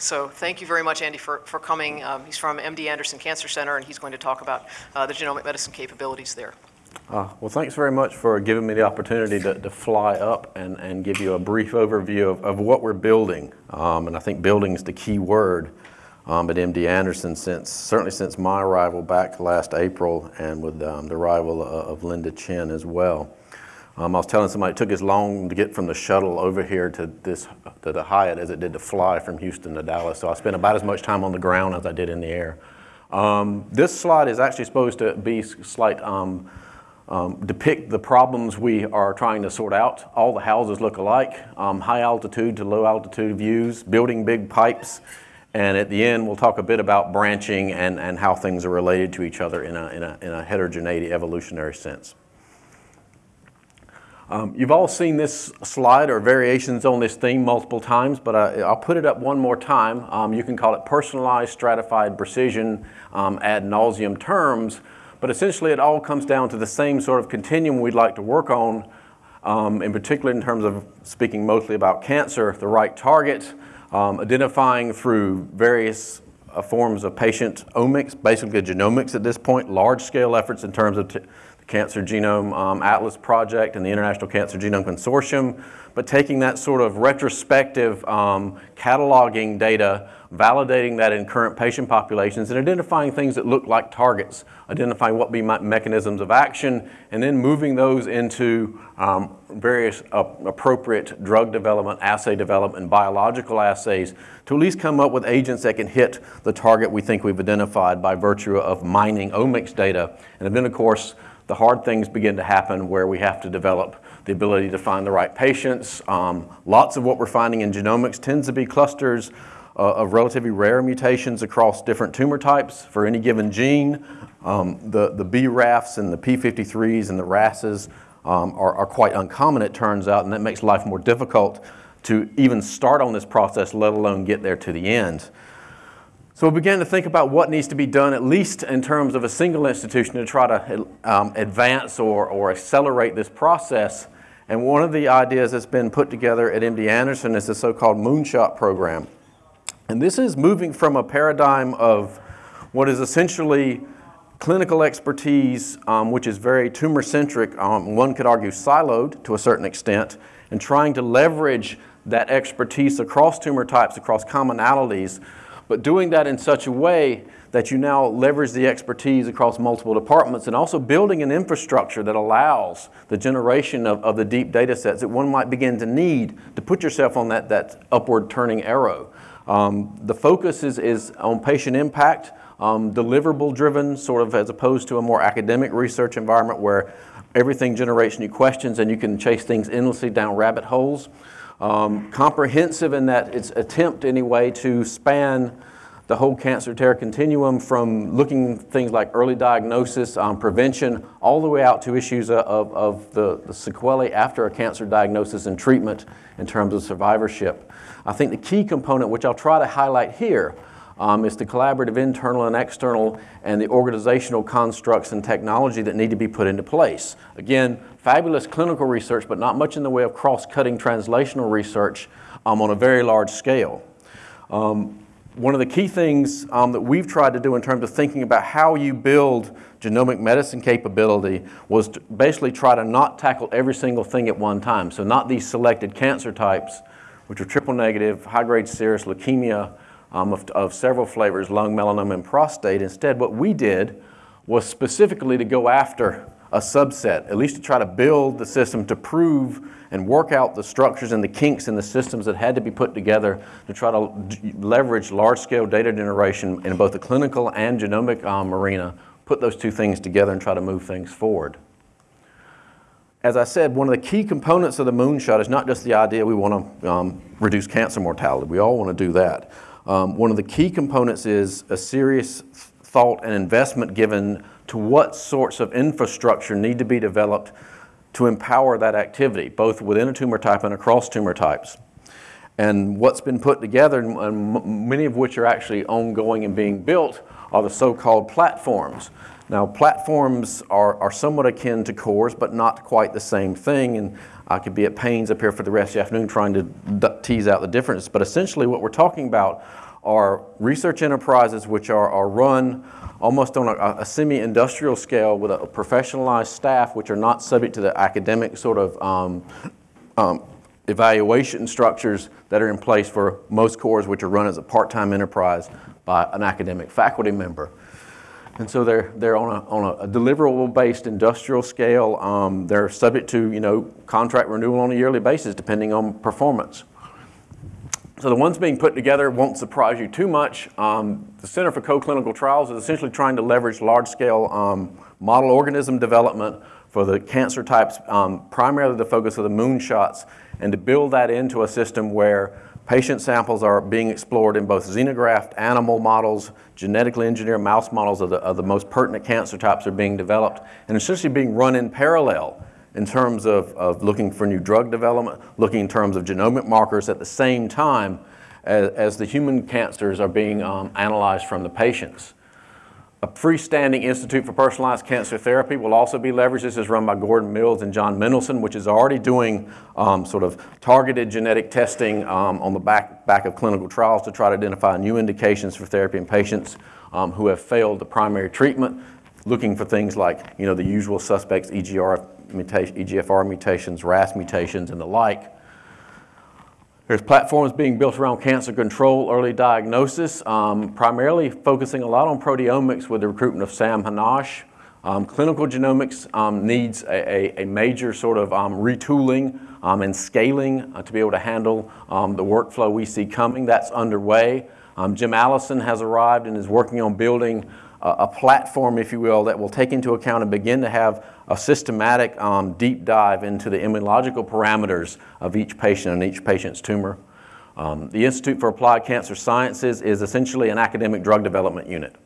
So thank you very much, Andy, for, for coming. Um, he's from MD Anderson Cancer Center, and he's going to talk about uh, the genomic medicine capabilities there. Uh, well, thanks very much for giving me the opportunity to, to fly up and, and give you a brief overview of, of what we're building. Um, and I think building is the key word um, at MD Anderson since, certainly since my arrival back last April and with um, the arrival of, of Lynda Chin as well. Um, I was telling somebody it took as long to get from the shuttle over here to this to the Hyatt as it did to fly from Houston to Dallas. So I spent about as much time on the ground as I did in the air. Um, this slide is actually supposed to be slight um, um, depict the problems we are trying to sort out. All the houses look alike, um, high altitude to low altitude views, building big pipes, and at the end we'll talk a bit about branching and, and how things are related to each other in a, in a, in a heterogeneity evolutionary sense. Um, you've all seen this slide or variations on this theme multiple times, but I, will put it up one more time. Um, you can call it personalized, stratified precision um, ad nauseum terms, but essentially it all comes down to the same sort of continuum we'd like to work on, um, in particular in terms of speaking mostly about cancer, the right target, um, identifying through various uh, forms of patient omics, basically genomics at this point, large scale efforts in terms of Cancer Genome um, Atlas Project and the International Cancer Genome Consortium, but taking that sort of retrospective um, cataloging data, validating that in current patient populations, and identifying things that look like targets, identifying what be mechanisms of action, and then moving those into um, various uh, appropriate drug development, assay development, and biological assays to at least come up with agents that can hit the target we think we've identified by virtue of mining omics data. And then, of course, the hard things begin to happen where we have to develop the ability to find the right patients. Um, lots of what we're finding in genomics tends to be clusters uh, of relatively rare mutations across different tumor types for any given gene. Um, the, the BRAFs and the P53s and the RASs um, are, are quite uncommon, it turns out, and that makes life more difficult to even start on this process, let alone get there to the end. So we began to think about what needs to be done, at least in terms of a single institution, to try to um, advance or, or accelerate this process. And one of the ideas that's been put together at MD Anderson is the so-called Moonshot program. And this is moving from a paradigm of what is essentially clinical expertise, um, which is very tumor-centric, um, one could argue siloed to a certain extent, and trying to leverage that expertise across tumor types, across commonalities, but doing that in such a way that you now leverage the expertise across multiple departments and also building an infrastructure that allows the generation of, of the deep data sets that one might begin to need to put yourself on that, that upward turning arrow. Um, the focus is, is on patient impact, um, deliverable driven, sort of as opposed to a more academic research environment where everything generates new questions and you can chase things endlessly down rabbit holes. Um, comprehensive in that its attempt anyway to span the whole cancer care continuum from looking things like early diagnosis, um, prevention, all the way out to issues of, of the, the sequelae after a cancer diagnosis and treatment in terms of survivorship. I think the key component, which I'll try to highlight here, um, is the collaborative internal and external and the organizational constructs and technology that need to be put into place. Again, fabulous clinical research, but not much in the way of cross-cutting translational research um, on a very large scale. Um, one of the key things um, that we've tried to do in terms of thinking about how you build genomic medicine capability was to basically try to not tackle every single thing at one time. So not these selected cancer types, which are triple negative, high-grade serous leukemia, um, of, of several flavors, lung, melanoma, and prostate. Instead, what we did was specifically to go after a subset, at least to try to build the system to prove and work out the structures and the kinks in the systems that had to be put together to try to leverage large-scale data generation in both the clinical and genomic um, arena, put those two things together and try to move things forward. As I said, one of the key components of the moonshot is not just the idea we want to um, reduce cancer mortality. We all want to do that. Um, one of the key components is a serious thought and investment given to what sorts of infrastructure need to be developed to empower that activity, both within a tumor type and across tumor types. And what's been put together, and many of which are actually ongoing and being built, are the so-called platforms. Now, platforms are, are somewhat akin to cores, but not quite the same thing. And I could be at pains up here for the rest of the afternoon trying to tease out the difference. But essentially what we're talking about are research enterprises which are, are run almost on a, a semi-industrial scale with a professionalized staff which are not subject to the academic sort of um, um, evaluation structures that are in place for most cores which are run as a part-time enterprise by an academic faculty member. And so they're, they're on a, on a deliverable-based industrial scale. Um, they're subject to, you know, contract renewal on a yearly basis depending on performance. So the ones being put together won't surprise you too much. Um, the Center for Co-Clinical Trials is essentially trying to leverage large-scale um, model organism development for the cancer types, um, primarily the focus of the moonshots, and to build that into a system where patient samples are being explored in both xenograft animal models, genetically engineered mouse models of the, of the most pertinent cancer types are being developed, and essentially being run in parallel in terms of, of looking for new drug development, looking in terms of genomic markers at the same time as, as the human cancers are being um, analyzed from the patients. A freestanding Institute for Personalized Cancer Therapy will also be leveraged. This is run by Gordon Mills and John Mendelsohn, which is already doing um, sort of targeted genetic testing um, on the back, back of clinical trials to try to identify new indications for therapy in patients um, who have failed the primary treatment, looking for things like you know, the usual suspects, EGR mutation, EGFR mutations, RAS mutations, and the like. There's platforms being built around cancer control, early diagnosis, um, primarily focusing a lot on proteomics with the recruitment of Sam Hanash. Um, clinical genomics um, needs a, a, a, major sort of um, retooling um, and scaling uh, to be able to handle the workflow we see coming. That's underway. Jim Allison has arrived and is working on building a, platform, if you will, that will take into account and begin to have a systematic um, deep dive into the immunological parameters of each patient and each patient's tumor. Um, the Institute for Applied Cancer Sciences is essentially an academic drug development unit,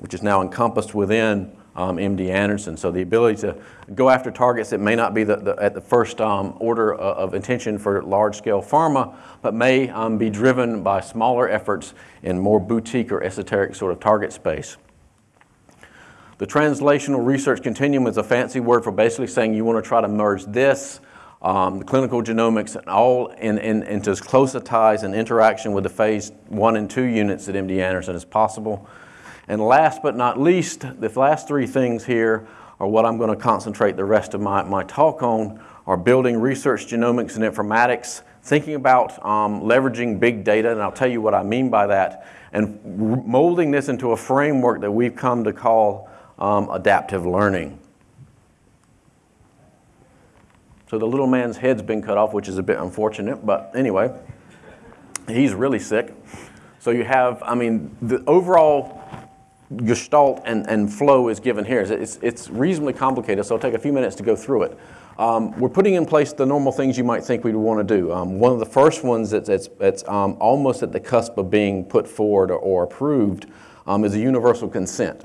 which is now encompassed within um, MD Anderson. So the ability to go after targets that may not be the, the, at the first um, order of, intention for large-scale pharma, but may um, be driven by smaller efforts in more boutique or esoteric sort of target space. The translational research continuum is a fancy word for basically saying you want to try to merge this, um, the clinical genomics, and all in, in, into as close a ties and interaction with the phase one and two units at MD Anderson as possible. And last but not least, the last three things here are what I'm going to concentrate the rest of my, my talk on are building research genomics and informatics, thinking about um, leveraging big data, and I'll tell you what I mean by that, and molding this into a framework that we've come to call um, adaptive learning. So the little man's head's been cut off, which is a bit unfortunate, but anyway, he's really sick. So you have, I mean, the overall gestalt and, and flow is given here. It's, it's reasonably complicated, so I'll take a few minutes to go through it. Um, we're putting in place the normal things you might think we'd want to do. Um, one of the first ones that's, that's, that's um, almost at the cusp of being put forward or, or approved um, is a universal consent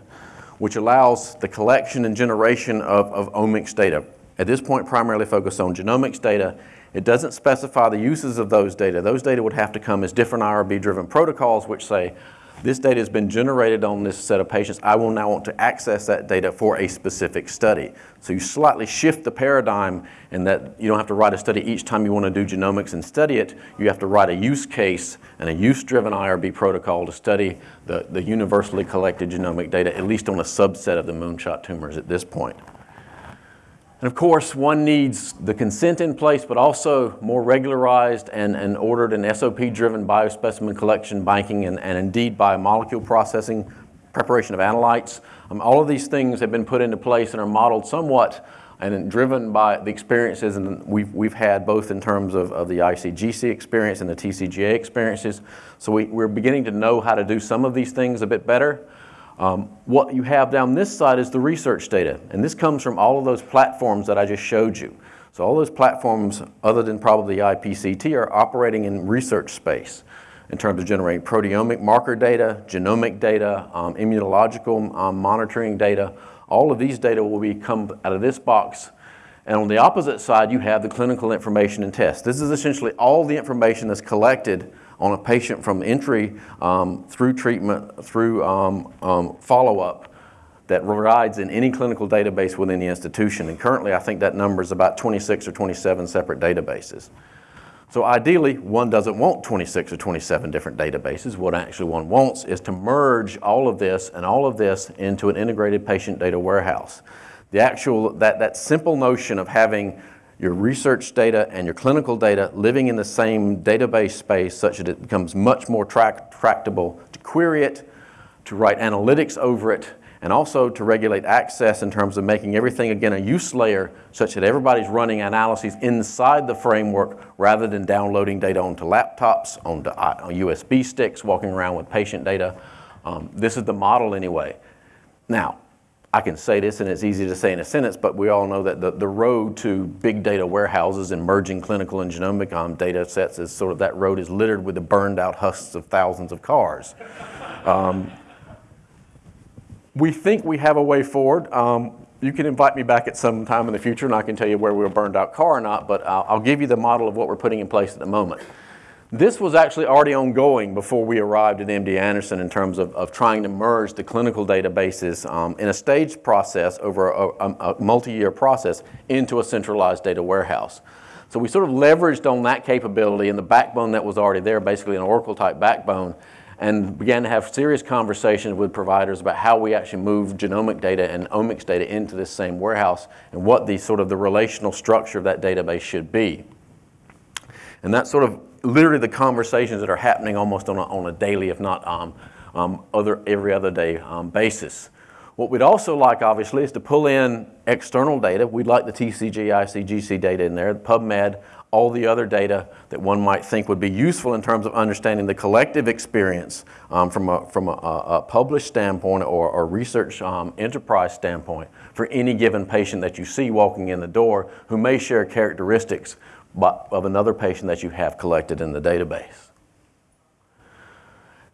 which allows the collection and generation of, of omics data. At this point, primarily focused on genomics data. It doesn't specify the uses of those data. Those data would have to come as different IRB-driven protocols, which say, this data has been generated on this set of patients. I will now want to access that data for a specific study. So you slightly shift the paradigm in that you don't have to write a study each time you want to do genomics and study it. You have to write a use case and a use-driven IRB protocol to study the, the universally collected genomic data, at least on a subset of the moonshot tumors at this point. And of course, one needs the consent in place, but also more regularized and, and ordered and SOP-driven biospecimen collection, banking, and, and indeed biomolecule processing, preparation of analytes. Um, all of these things have been put into place and are modeled somewhat and driven by the experiences and we've, we've had both in terms of, of the ICGC experience and the TCGA experiences. So we, we're beginning to know how to do some of these things a bit better. Um, what you have down this side is the research data, and this comes from all of those platforms that I just showed you. So all those platforms, other than probably IPCT, are operating in research space in terms of generating proteomic marker data, genomic data, um, immunological um, monitoring data. All of these data will be come out of this box. And on the opposite side, you have the clinical information and tests. This is essentially all the information that's collected on a patient from entry um, through treatment, through um, um, follow-up that resides in any clinical database within the institution. And currently, I think that number is about 26 or 27 separate databases. So ideally, one doesn't want 26 or 27 different databases. What actually one wants is to merge all of this and all of this into an integrated patient data warehouse. The actual, that, that simple notion of having your research data and your clinical data living in the same database space such that it becomes much more tractable to query it, to write analytics over it, and also to regulate access in terms of making everything, again, a use layer such that everybody's running analyses inside the framework rather than downloading data onto laptops, onto USB uh, sticks, walking around with patient data. Um, this is the model anyway. Now, I can say this and it's easy to say in a sentence, but we all know that the, the road to big data warehouses and merging clinical and genomic um, data sets is sort of that road is littered with the burned out husks of thousands of cars. Um, we think we have a way forward. Um, you can invite me back at some time in the future and I can tell you where we were burned out car or not, but I'll, I'll give you the model of what we're putting in place at the moment. This was actually already ongoing before we arrived at MD Anderson in terms of, of trying to merge the clinical databases um, in a staged process over a, a, a multi-year process into a centralized data warehouse. So we sort of leveraged on that capability and the backbone that was already there, basically an Oracle type backbone, and began to have serious conversations with providers about how we actually move genomic data and omics data into this same warehouse and what the sort of the relational structure of that database should be. And that sort of literally the conversations that are happening almost on a, on a daily, if not um, um, other, every other day um, basis. What we'd also like, obviously, is to pull in external data. We'd like the TCG, ICGC data in there, PubMed, all the other data that one might think would be useful in terms of understanding the collective experience um, from, a, from a, a, published standpoint or research um, enterprise standpoint for any given patient that you see walking in the door who may share characteristics of another patient that you have collected in the database.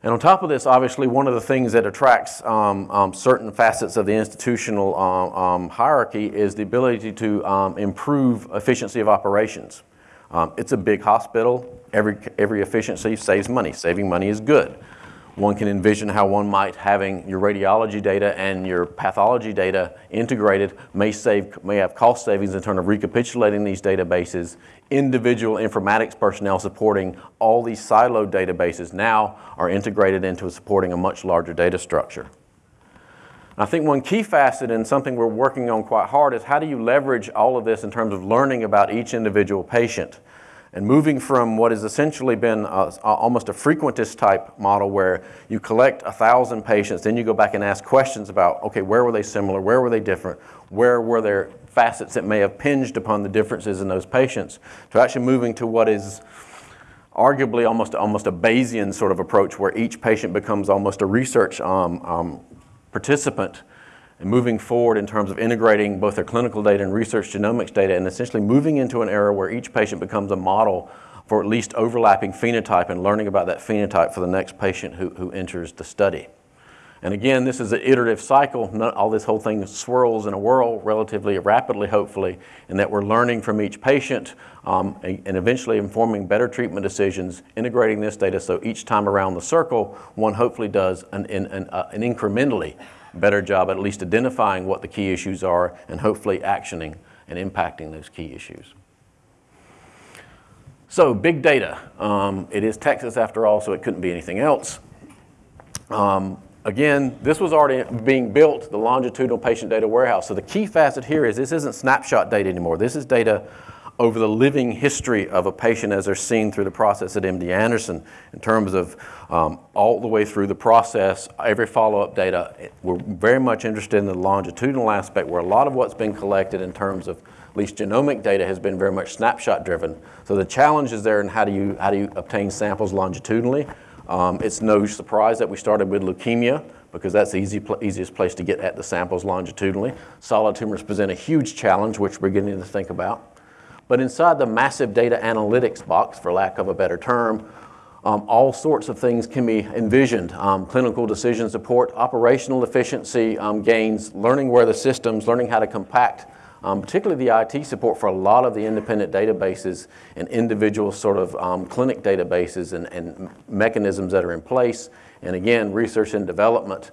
And on top of this, obviously, one of the things that attracts um, um, certain facets of the institutional um, um hierarchy is the ability to um, improve efficiency of operations. Um, it's a big hospital. Every, every efficiency saves money. Saving money is good. One can envision how one might having your radiology data and your pathology data integrated may save may have cost savings in terms of recapitulating these databases. Individual informatics personnel supporting all these siloed databases now are integrated into supporting a much larger data structure. I think one key facet and something we're working on quite hard is how do you leverage all of this in terms of learning about each individual patient and moving from what has essentially been a, almost a frequentist type model where you collect a thousand patients, then you go back and ask questions about, okay, where were they similar, where were they different, where were there facets that may have pinged upon the differences in those patients, to actually moving to what is arguably almost, almost a Bayesian sort of approach where each patient becomes almost a research um, um, participant and moving forward in terms of integrating both their clinical data and research genomics data and essentially moving into an era where each patient becomes a model for at least overlapping phenotype and learning about that phenotype for the next patient who, who enters the study. And again, this is an iterative cycle. Not, all this whole thing swirls in a whirl relatively rapidly, hopefully, and that we're learning from each patient um, and, eventually informing better treatment decisions, integrating this data so each time around the circle, one hopefully does an, an, an, uh, an incrementally better job at least identifying what the key issues are and hopefully actioning and impacting those key issues. So big data. Um, it is Texas after all, so it couldn't be anything else. Um, again, this was already being built, the longitudinal patient data warehouse. So the key facet here is this isn't snapshot data anymore. This is data over the living history of a patient as they're seen through the process at MD Anderson in terms of um, all the way through the process, every follow-up data. We're very much interested in the longitudinal aspect where a lot of what's been collected in terms of at least genomic data has been very much snapshot driven. So the challenge is there in how do you, how do you obtain samples longitudinally. Um, it's no surprise that we started with leukemia because that's the easy pl easiest place to get at the samples longitudinally. Solid tumors present a huge challenge, which we're beginning to think about. But inside the massive data analytics box, for lack of a better term, um, all sorts of things can be envisioned. Um, clinical decision support, operational efficiency um, gains, learning where the systems, learning how to compact, um, particularly the IT support for a lot of the independent databases and individual sort of um, clinic databases and, and mechanisms that are in place. And again, research and development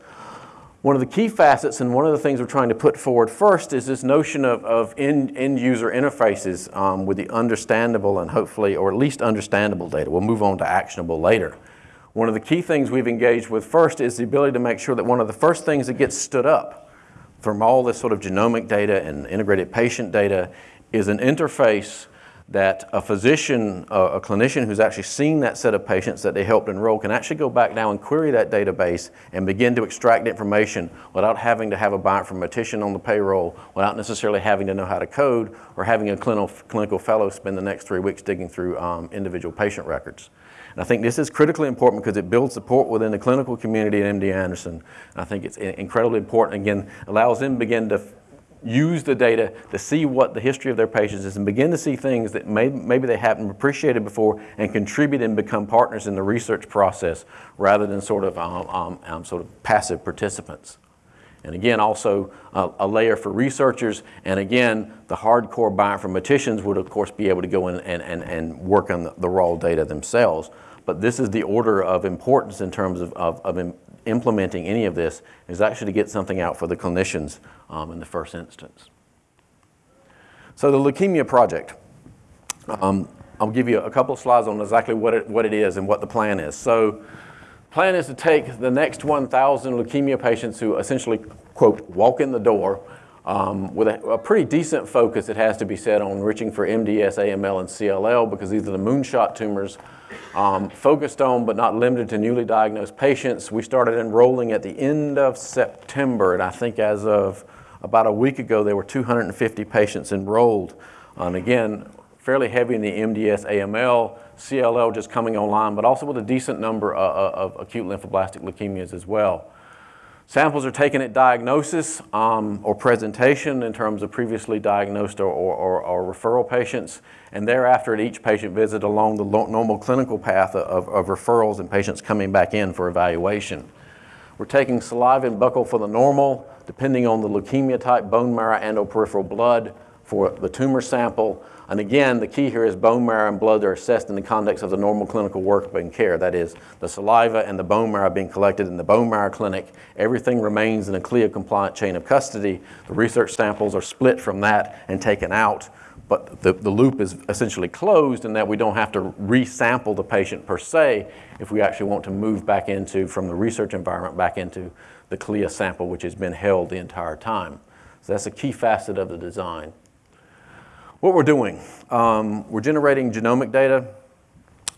One of the key facets and one of the things we're trying to put forward first is this notion of, of end, end user interfaces um, with the understandable and hopefully, or at least understandable data. We'll move on to actionable later. One of the key things we've engaged with first is the ability to make sure that one of the first things that gets stood up from all this sort of genomic data and integrated patient data is an interface that a physician, a clinician who's actually seen that set of patients that they helped enroll can actually go back now and query that database and begin to extract information without having to have a bioinformatician on the payroll, without necessarily having to know how to code or having a clinical, clinical fellow spend the next three weeks digging through um, individual patient records. And I think this is critically important because it builds support within the clinical community at MD Anderson. And I think it's incredibly important, again, allows them to begin to use the data to see what the history of their patients is and begin to see things that may, maybe they haven't appreciated before and contribute and become partners in the research process rather than sort of, um, um, um sort of passive participants. And again, also uh, a layer for researchers. And again, the hardcore bioinformaticians would, of course, be able to go in and, and, and work on the, the raw data themselves. But this is the order of importance in terms of, of, of implementing any of this is actually to get something out for the clinicians um, in the first instance. So the Leukemia Project. Um, I'll give you a couple of slides on exactly what it, what it is and what the plan is. So plan is to take the next 1,000 leukemia patients who essentially, quote, walk in the door um, with a, a, pretty decent focus, it has to be said, on enriching for MDS, AML, and CLL because these are the moonshot tumors um, focused on but not limited to newly diagnosed patients. We started enrolling at the end of September, and I think as of about a week ago, there were 250 patients enrolled. And again, fairly heavy in the MDS, AML, CLL just coming online, but also with a decent number of, of acute lymphoblastic leukemias as well. Samples are taken at diagnosis um, or presentation in terms of previously diagnosed or, or, or, referral patients, and thereafter at each patient visit along the normal clinical path of, of referrals and patients coming back in for evaluation. We're taking saliva and buccal for the normal, depending on the leukemia type, bone marrow and or peripheral blood for the tumor sample, and again, the key here is bone marrow and blood are assessed in the context of the normal clinical workup and care. That is, the saliva and the bone marrow being collected in the bone marrow clinic. Everything remains in a CLIA compliant chain of custody. The research samples are split from that and taken out. But the, the loop is essentially closed in that we don't have to resample the patient per se if we actually want to move back into, from the research environment back into the CLIA sample, which has been held the entire time. So that's a key facet of the design. What we're doing, um, we're generating genomic data.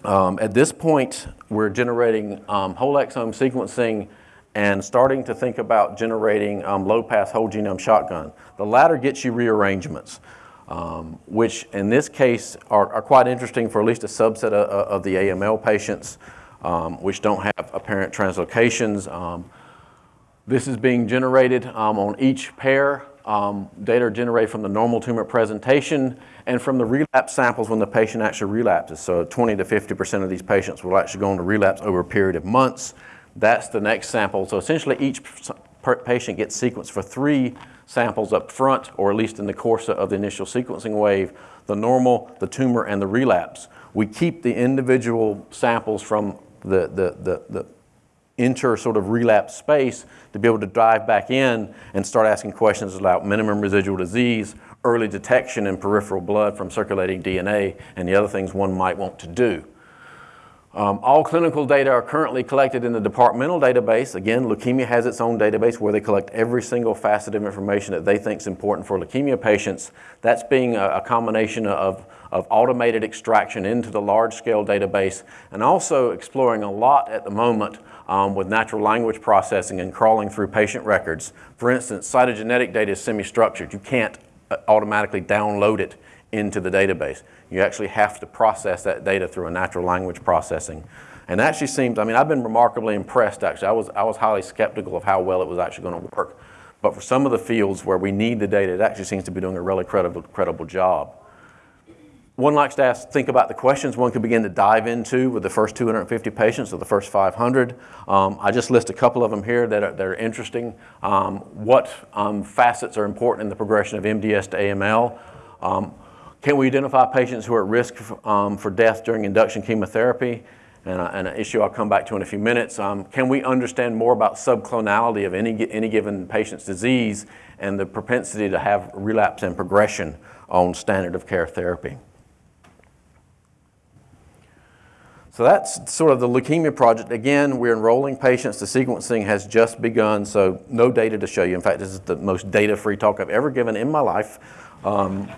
Um, at this point, we're generating um, whole exome sequencing and starting to think about generating um, low-pass whole genome shotgun. The latter gets you rearrangements, um, which in this case are, are, quite interesting for at least a subset of, of the AML patients, um, which don't have apparent translocations. this is being generated on each pair um, data are generated from the normal tumor presentation and from the relapse samples when the patient actually relapses. So 20 to 50% of these patients will actually go on to relapse over a period of months. That's the next sample. So essentially each patient gets sequenced for three samples up front, or at least in the course of the initial sequencing wave, the normal, the tumor, and the relapse. We keep the individual samples from the, the, the, the enter sort of relapse space to be able to dive back in and start asking questions about minimum residual disease, early detection in peripheral blood from circulating DNA, and the other things one might want to do. Um, all clinical data are currently collected in the departmental database. Again, leukemia has its own database where they collect every single facet of information that they think is important for leukemia patients. That's being a, a combination of, of automated extraction into the large-scale database and also exploring a lot at the moment um, with natural language processing and crawling through patient records. For instance, cytogenetic data is semi-structured. You can't uh, automatically download it into the database. You actually have to process that data through a natural language processing. And actually seems, I mean, I've been remarkably impressed actually. I was, I was highly skeptical of how well it was actually going to work. But for some of the fields where we need the data, it actually seems to be doing a really credible, credible job. One likes to ask, think about the questions one could begin to dive into with the first 250 patients or the first 500. Um, I just list a couple of them here that are, that are interesting. Um, what um, facets are important in the progression of MDS to AML? Um, can we identify patients who are at risk um, for death during induction chemotherapy? and, uh, and an issue I'll come back to in a few minutes. Um, can we understand more about subclonality of any, any given patient's disease and the propensity to have relapse and progression on standard of care therapy? So that's sort of the leukemia project. Again, we're enrolling patients. The sequencing has just begun, so no data to show you. In fact, this is the most data-free talk I've ever given in my life. Um,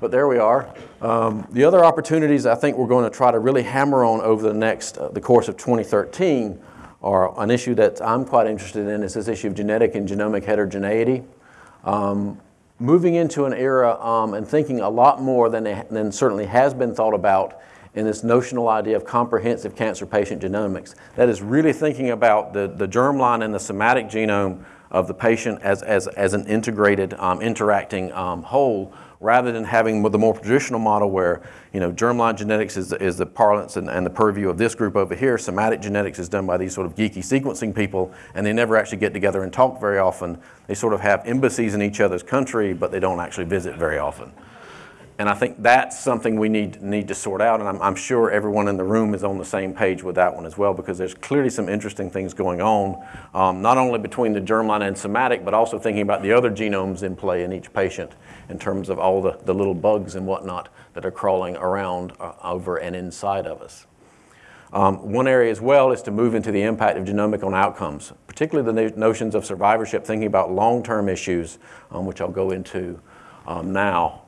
but there we are. Um, the other opportunities I think we're going to try to really hammer on over the next, uh, the course of 2013 are an issue that I'm quite interested in is this issue of genetic and genomic heterogeneity. Um, moving into an era um, and thinking a lot more than, than certainly has been thought about in this notional idea of comprehensive cancer patient genomics. That is really thinking about the, the germline and the somatic genome of the patient as, as, as an integrated, um, interacting um, whole rather than having the more traditional model where you know germline genetics is, is the parlance and, and, the purview of this group over here. Somatic genetics is done by these sort of geeky sequencing people, and they never actually get together and talk very often. They sort of have embassies in each other's country, but they don't actually visit very often. And I think that's something we need, need to sort out, and I'm, I'm, sure everyone in the room is on the same page with that one as well, because there's clearly some interesting things going on, um, not only between the germline and somatic, but also thinking about the other genomes in play in each patient in terms of all the, the little bugs and whatnot that are crawling around uh, over and inside of us. Um, one area as well is to move into the impact of genomic on outcomes, particularly the no notions of survivorship, thinking about long-term issues, um, which I'll go into um, now.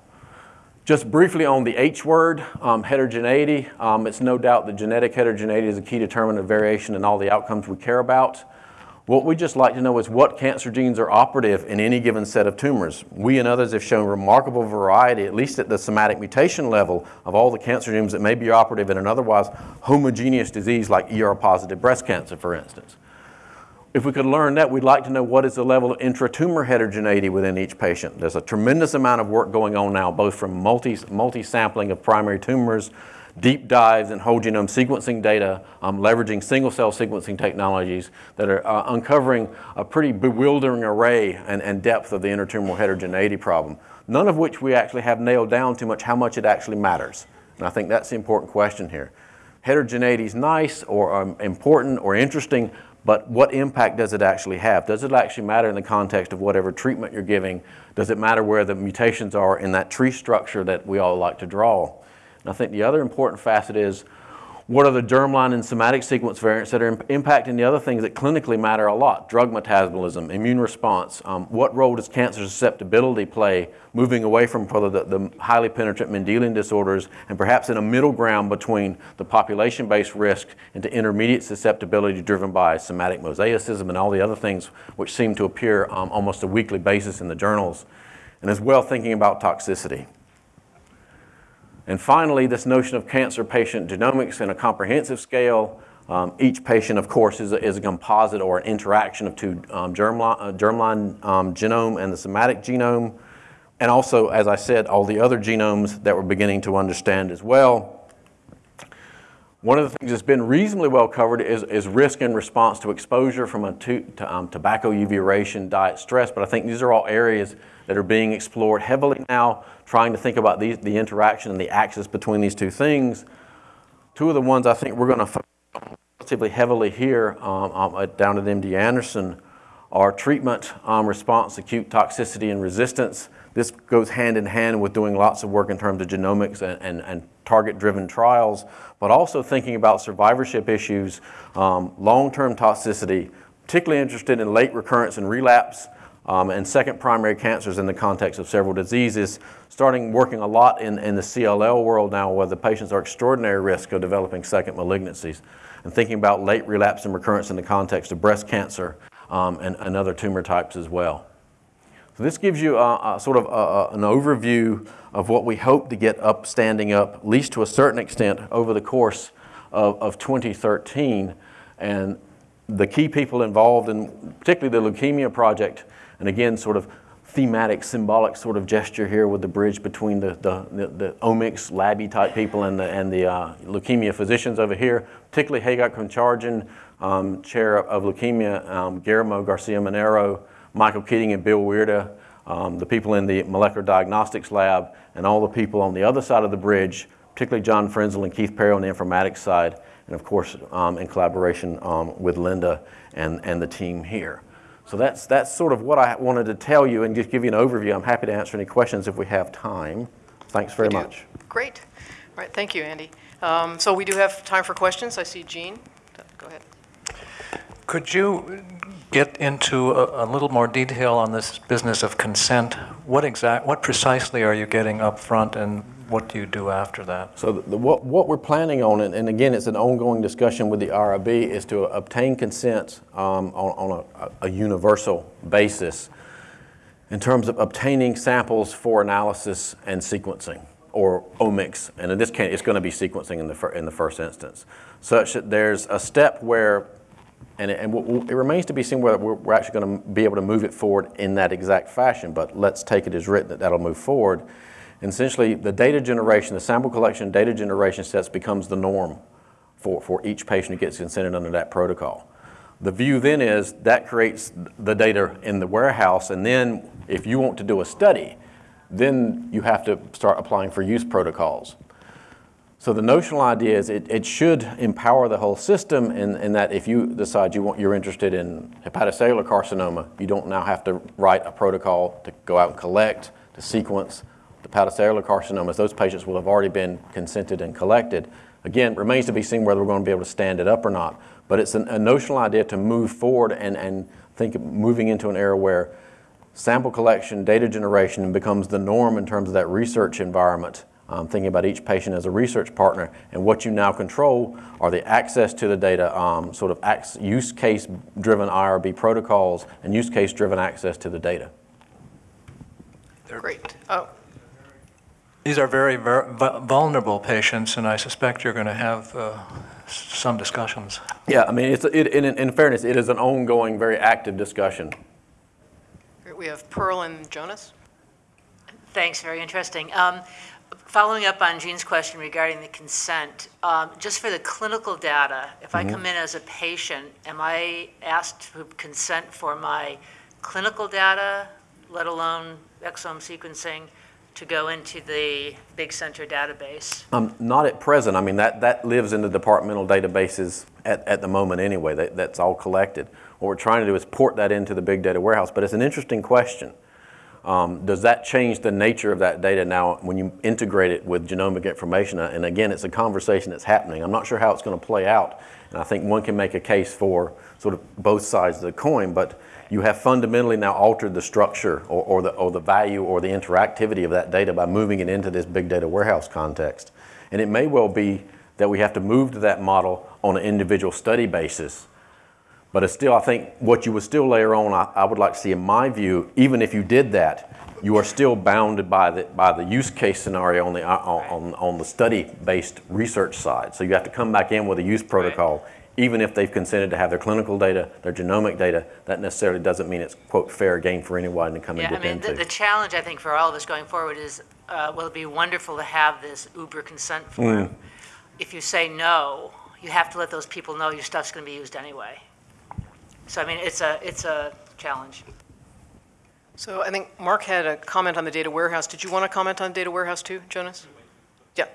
Just briefly on the H word, um, heterogeneity. Um, it's no doubt that genetic heterogeneity is a key determinant of variation in all the outcomes we care about. What we just like to know is what cancer genes are operative in any given set of tumors. We and others have shown remarkable variety, at least at the somatic mutation level, of all the cancer genes that may be operative in an otherwise homogeneous disease like ER-positive breast cancer, for instance. If we could learn that, we'd like to know what is the level of intratumor heterogeneity within each patient. There's a tremendous amount of work going on now, both from multi, multi-sampling of primary tumors, deep dives in whole genome sequencing data, um, leveraging single-cell sequencing technologies that are uh, uncovering a pretty bewildering array and, and depth of the intratumoral heterogeneity problem, none of which we actually have nailed down too much how much it actually matters. And I think that's the important question here. Heterogeneity is nice or um, important or interesting, but what impact does it actually have? Does it actually matter in the context of whatever treatment you're giving? Does it matter where the mutations are in that tree structure that we all like to draw? And I think the other important facet is what are the germline and somatic sequence variants that are impacting the other things that clinically matter a lot? Drug metabolism, immune response. Um, what role does cancer susceptibility play moving away from the, the highly penetrant Mendelian disorders and perhaps in a middle ground between the population-based risk and into intermediate susceptibility driven by somatic mosaicism and all the other things which seem to appear um, almost a weekly basis in the journals. And as well thinking about toxicity. And finally, this notion of cancer patient genomics in a comprehensive scale. Um, each patient, of course, is a, is a, composite or an interaction of two um, germline, uh, germline um, genome and the somatic genome. And also, as I said, all the other genomes that we're beginning to understand as well. One of the things that's been reasonably well covered is, is risk and response to exposure from a to, to, um, tobacco UV radiation, diet, stress. But I think these are all areas that are being explored heavily now trying to think about these, the interaction and the axis between these two things. Two of the ones I think we're going to relatively heavily here um, um, down at MD Anderson are treatment um, response, acute toxicity, and resistance. This goes hand in hand with doing lots of work in terms of genomics and, and, and target-driven trials, but also thinking about survivorship issues, um, long-term toxicity, particularly interested in late recurrence and relapse, um, and second primary cancers in the context of several diseases, starting working a lot in, in the CLL world now where the patients are extraordinary risk of developing second malignancies, and thinking about late relapse and recurrence in the context of breast cancer um, and, and, other tumor types as well. So this gives you a, a sort of a, an overview of what we hope to get up, standing up, at least to a certain extent, over the course of, of 2013. And the key people involved in particularly the Leukemia Project and again, sort of thematic, symbolic sort of gesture here with the bridge between the, the, the, the omics, labby type people and the, and the uh, leukemia physicians over here, particularly Hagop Kantarjian, um, chair of leukemia, um, Guillermo Garcia Manero, Michael Keating and Bill Wierda, um, the people in the molecular diagnostics lab, and all the people on the other side of the bridge, particularly John Frenzel and Keith Perry on the informatics side, and of course, um, in collaboration um, with Lynda and, and the team here. So that's, that's sort of what I wanted to tell you and just give you an overview. I'm happy to answer any questions if we have time. Thanks very much. Great. All right, thank you, Andy. Um, So we do have time for questions. I see Jean. Go ahead. Could you get into a, a little more detail on this business of consent? What exact, what precisely are you getting up front and what do you do after that? So the, the- what, what we're planning on, and, and again, it's an ongoing discussion with the RIB, is to obtain consent um, on, on a, a universal basis in terms of obtaining samples for analysis and sequencing, or omics, and in this case, it's going to be sequencing in the, in the first instance, such that there's a step where, and it, and it remains to be seen whether we're, we're actually going to be able to move it forward in that exact fashion, but let's take it as written that that'll move forward. And essentially, the data generation, the sample collection data generation sets becomes the norm for, for each patient who gets consented under that protocol. The view then is that creates the data in the warehouse, and then if you want to do a study, then you have to start applying for use protocols. So the notional idea is it, it should empower the whole system in, in that if you decide you want, you're interested in hepatocellular carcinoma, you don't now have to write a protocol to go out and collect, to sequence the hepatocellular carcinomas. Those patients will have already been consented and collected. Again, remains to be seen whether we're going to be able to stand it up or not. But it's an, a notional idea to move forward and, and think of moving into an era where sample collection, data generation becomes the norm in terms of that research environment. Um, thinking about each patient as a research partner, and what you now control are the access to the data, um, sort of use case driven IRB protocols, and use case driven access to the data. Great. Oh, These are very ver- vulnerable patients, and I suspect you're going to have uh, some discussions. Yeah, I mean, it's, it, in, in fairness, it is an ongoing, very active discussion. great. We have Pearl and Jonas. Thanks, very interesting. Um, Following up on Jean's question regarding the consent, um, just for the clinical data, if I come in as a patient, am I asked to consent for my clinical data, let alone exome sequencing, to go into the big center database? Um, not at present. I mean, that, that lives in the departmental databases at, at the moment anyway. That, that's all collected. What we're trying to do is port that into the big data warehouse. But it's an interesting question. Um, does that change the nature of that data now when you integrate it with genomic information? And again, it's a conversation that's happening. I'm not sure how it's going to play out. And I think one can make a case for sort of both sides of the coin, but you have fundamentally now altered the structure or, or, the, or the value or the interactivity of that data by moving it into this big data warehouse context. And it may well be that we have to move to that model on an individual study basis. But it's still, I think, what you would still layer on, I, I would like to see, in my view, even if you did that, you are still bounded by the, by the use case scenario on the, uh, on, on the study-based research side. So you have to come back in with a use protocol, even if they've consented to have their clinical data, their genomic data. That necessarily doesn't mean it's, quote, fair game for anyone to come Yeah, and I dip mean, the, into. the challenge, I think, for all of us going forward is, uh, will it be wonderful to have this Uber consent form? If you say no, you have to let those people know your stuff's gonna be used anyway. So, I mean, it's a, it's a challenge. So I think Mark had a comment on the data warehouse. Did you want to comment on data warehouse too, Jonas? Yeah.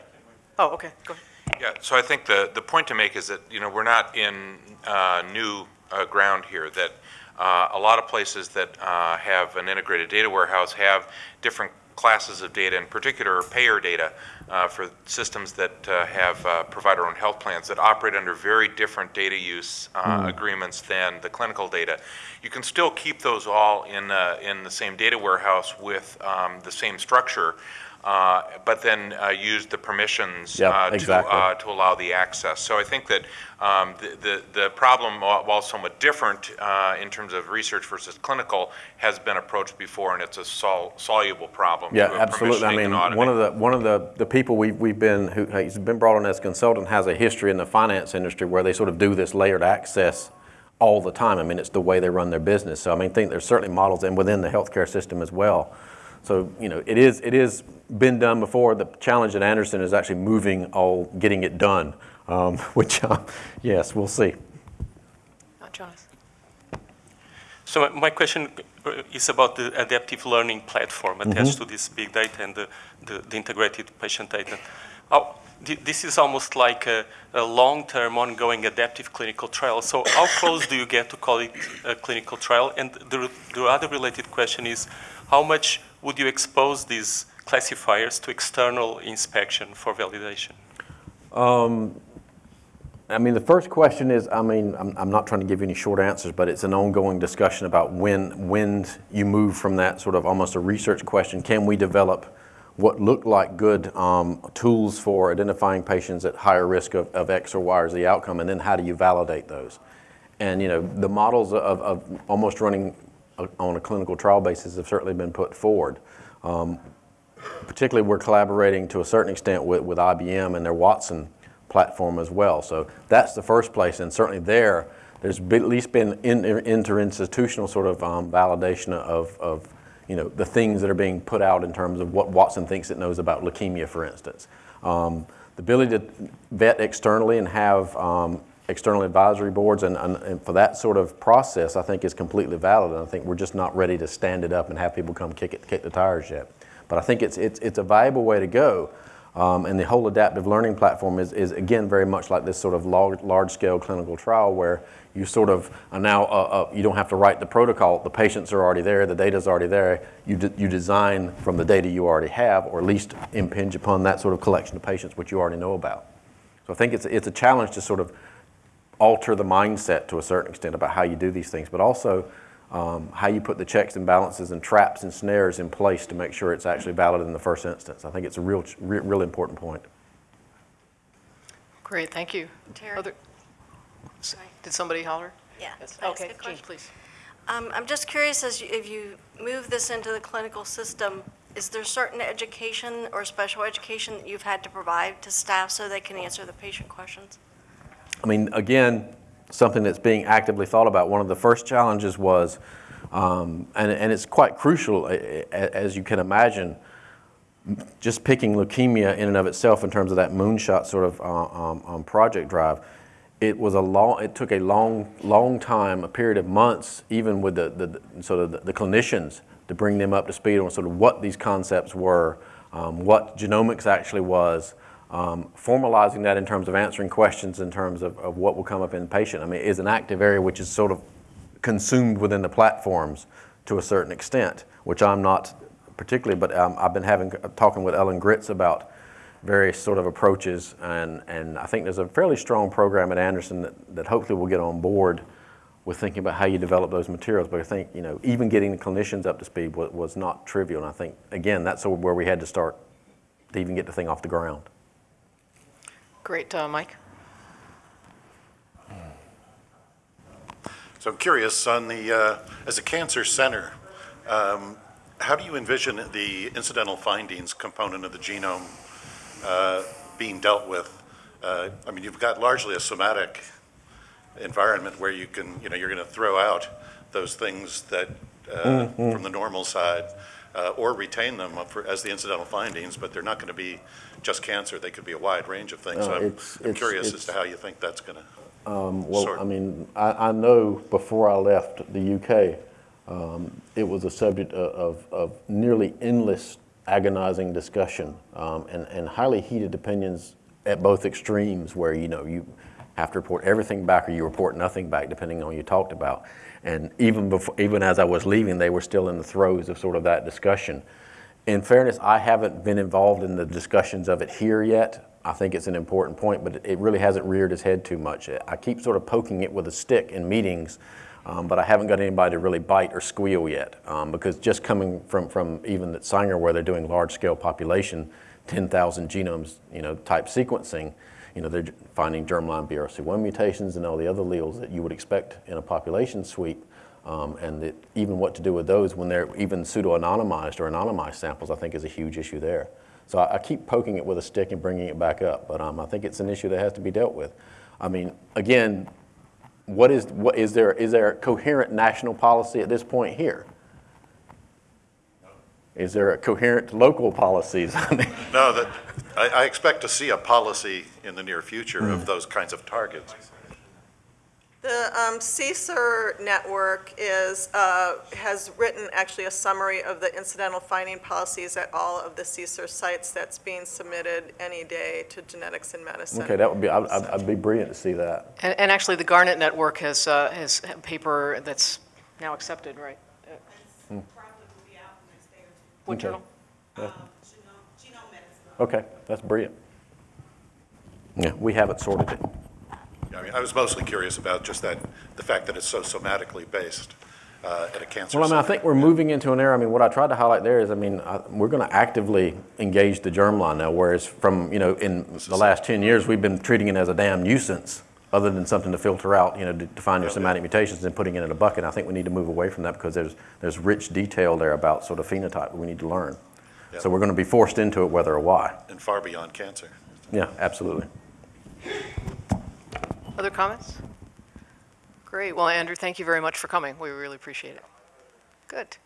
Oh, okay, go ahead. Yeah, so I think the, the point to make is that, you know, we're not in uh, new uh, ground here, that uh, a lot of places that uh, have an integrated data warehouse have different classes of data, in particular payer data, uh, for systems that uh, have uh, provider-owned health plans that operate under very different data use uh, agreements than the clinical data. You can still keep those all in, uh, in the same data warehouse with um, the same structure, uh, but then uh, use the permissions Yep, uh, to, exactly. uh, to allow the access. So I think that um, the, the, the problem, while while somewhat different uh, in terms of research versus clinical, has been approached before, and it's a sol- soluble problem. Yeah, absolutely. I mean, one of the one of the, the people we've, we've been who has been brought on as consultant has a history in the finance industry where they sort of do this layered access all the time. I mean, it's the way they run their business. So I mean, I think there's certainly models and within the healthcare system as well. So you know, it is it is been done before. The challenge at Anderson is actually moving all, getting it done. Um, which, uh, yes, we'll see. Jonas. So my- my question uh, is about the adaptive learning platform attached to this big data and the, the, the integrated patient data. How, this is almost like a, a long-term, ongoing adaptive clinical trial. So how close do you get to call it a clinical trial? And the, the other related question is, how much would you expose these classifiers to external inspection for validation? I mean, the first question is, I mean, I'm, I'm not trying to give you any short answers, but it's an ongoing discussion about when, when you move from that sort of almost a research question, can we develop what look like good um, tools for identifying patients at higher risk of, of X or Y or Z outcome, and then how do you validate those? And, you know, the models of, of almost running on a clinical trial basis have certainly been put forward. particularly we're collaborating to a certain extent with, with IBM and their Watson platform as well. So that's the first place, and certainly there, there's at least been in, interinstitutional sort of um, validation of, of, you know, the things that are being put out in terms of what Watson thinks it knows about leukemia, for instance. Um, the ability to vet externally and have um, external advisory boards and, and, and for that sort of process, I think is completely valid. And I think we're just not ready to stand it up and have people come kick it, kick the tires yet. But I think it's, it's, it's a valuable way to go. Um, and the whole adaptive learning platform is, is again, very much like this sort of large, large scale clinical trial where you sort of now, uh, uh, you don't have to write the protocol. The patients are already there, the data's already there. You, de- you design from the data you already have, or at least impinge upon that sort of collection of patients which you already know about. So I think it's, it's a challenge to sort of alter the mindset to a certain extent about how you do these things, but also um, how you put the checks and balances and traps and snares in place to make sure it's actually valid in the first instance. I think it's a real, real, real important point. Great, thank you. Terry? Other- Did somebody holler? Yeah. Yes. Can ask Okay, a Jean, please. Um, I'm just curious, as you, if you move this into the clinical system, is there certain education or special education that you've had to provide to staff so they can answer the patient questions? I mean, again, something that's being actively thought about. One of the first challenges was, um, and, and it's quite crucial, as you can imagine, just picking leukemia in and of itself in terms of that moonshot sort of uh, um, um, project drive, it was a long, it took a long, long time, a period of months, even with the, the, the sort of the, the clinicians to bring them up to speed on sort of what these concepts were, um, what genomics actually was, um, formalizing that in terms of answering questions in terms of, of what will come up in the patient. I mean, is an active area which is sort of consumed within the platforms to a certain extent, which I'm not particularly, but um, I've been having, talking with Ellen Gritz about various sort of approaches, and, and I think there's a fairly strong program at Anderson that, that hopefully will get on board with thinking about how you develop those materials. But I think, you know, even getting the clinicians up to speed was, was not trivial, and I think, again, that's where we had to start to even get the thing off the ground. Great, uh, Mike? So I'm curious, on the, uh, as a cancer center, um, how do you envision the incidental findings component of the genome uh, being dealt with? Uh, I mean, you've got largely a somatic environment where you can, you know, you're going to throw out those things that, uh, from the normal side, uh, or retain them for, as the incidental findings, but they're not going to be just cancer. They could be a wide range of things. So I'm it's- I'm it's- curious as to how you think that's going to. Well, Sort I mean, I, I know before I left the UK, um, it was a subject of, of, of nearly endless agonizing discussion um, and, and highly heated opinions at both extremes where, you know, you have to report everything back or you report nothing back depending on what you talked about. And even before, even as I was leaving, they were still in the throes of sort of that discussion. In fairness, I haven't been involved in the discussions of it here yet. I think it's an important point, but it really hasn't reared its head too much. I keep sort of poking it with a stick in meetings, um, but I haven't got anybody to really bite or squeal yet. Um, because just coming from, from even at Sanger, where they're doing large scale population, 10,000 genomes, you know, type sequencing, you know, they're finding germline BRCA1 mutations and all the other alleles that you would expect in a population sweep. Um, and even what to do with those when they're even pseudo-anonymized or anonymized samples, I think is a huge issue there. So I, I keep poking it with a stick and bringing it back up, but um, I think it's an issue that has to be dealt with. I mean, again, what is, what is there, is there a coherent national policy at this point here? Is there a coherent local policies? No, that, I, I expect to see a policy in the near future of those kinds of targets. The um, CSER network is, uh, has written actually a summary of the incidental finding policies at all of the CSER sites that's being submitted any day to genetics and medicine. Okay, that would be, I'd, I'd I'd be brilliant to see that. And, and actually, the Garnet Network has, uh, has a paper that's now accepted, right? Uh, What Okay. journal? Okay, that's brilliant. Yeah, we haven't sorted it. I mean, I was mostly curious about just that, the fact that it's so somatically based uh, at a cancer Well, I mean, I think we're moving into an era, I mean, what I tried to highlight there is, I mean, I- we're going to actively engage the germline now, whereas from, you know, in the last 10 years, we've been treating it as a damn nuisance, other than something to filter out, you know, to to find your somatic mutations and putting it in a bucket. I think we need to move away from that because there's, there's rich detail there about sort of phenotype that we need to learn. So we're going to be forced into it whether or why. And far beyond cancer. Yeah, absolutely. Other comments? Great. Well, Andrew, thank you very much for coming. We really appreciate it. Good.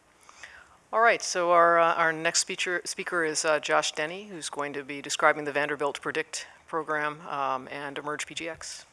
All right, so our, uh, our next speaker, speaker is uh, Josh Denny, who's going to be describing the Vanderbilt Predict program um, and Emerge PGX.